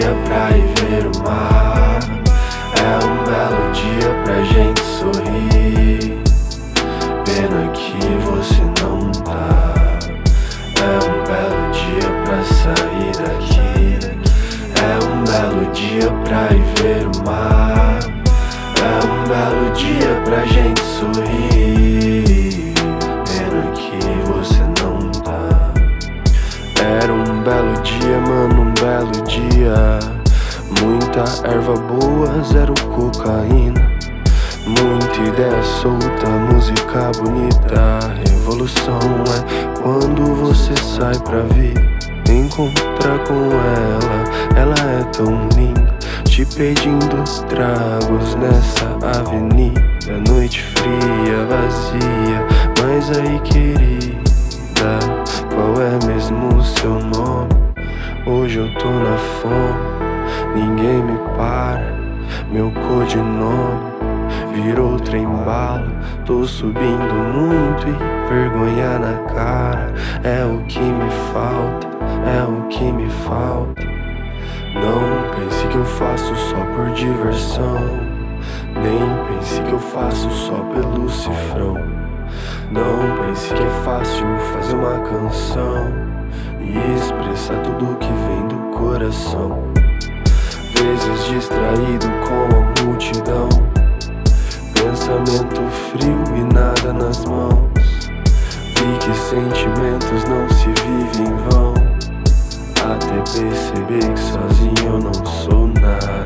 dia pra ir ver o mar. É um belo dia pra gente sorrir. Pena que você não tá. É um belo dia pra sair daqui. É um belo dia pra ir ver o mar. É um belo dia pra gente Muita erva boa, zero cocaína. Muita ideia solta, música bonita. Revolução é quando você sai pra vir, Encontrar com ela, ela é tão linda Te pedindo tragos nessa avenida. Noite fria, vazia, mas aí querida Qual é mesmo o seu nome? Hoje eu tô na fome ninguém me para Meu codinome virou trem bala Tô subindo muito e vergonha na cara. É o que me falta, é o que me falta. Não pense que eu faço só por diversão. Nem pense que eu faço só pelo cifrão. Não pense que é fácil fazer uma canção E expressar tudo que vem do coração Vezes distraído com a multidão. Pensamento frio e nada nas mãos. Vi que sentimentos não se vivem em vão. Até perceber que sozinho eu não sou nada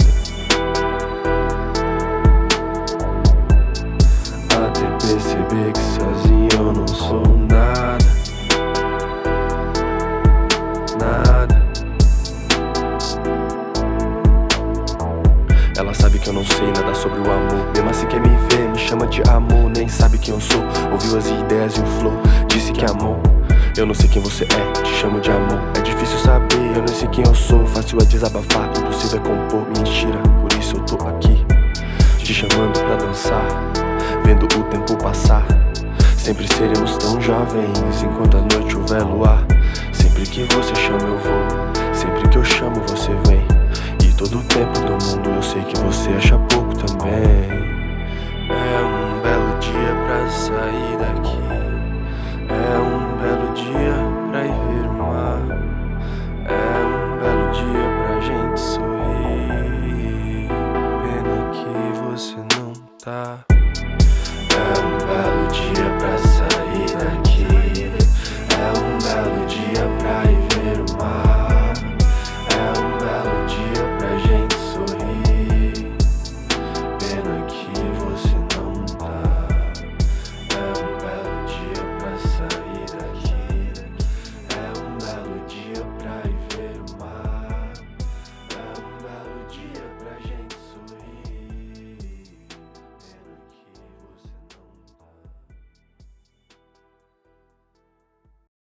Ela sabe que eu não sei nada sobre o amor. Mesmo assim quer me ver, me chama de amor. Nem sabe quem eu sou, ouviu as ideias e o flow. Disse que amou. Eu não sei quem você é, te chamo de amor. É difícil saber, eu não sei quem eu sou. Fácil é desabafar, impossível é compor Mentira, por isso eu tô aqui Te chamando pra dançar. Vendo o tempo passar. Sempre seremos tão jovens Enquanto a noite houver luar. Sempre que você chama eu vou. Sempre que eu chamo você vem. Todo o tempo do mundo eu sei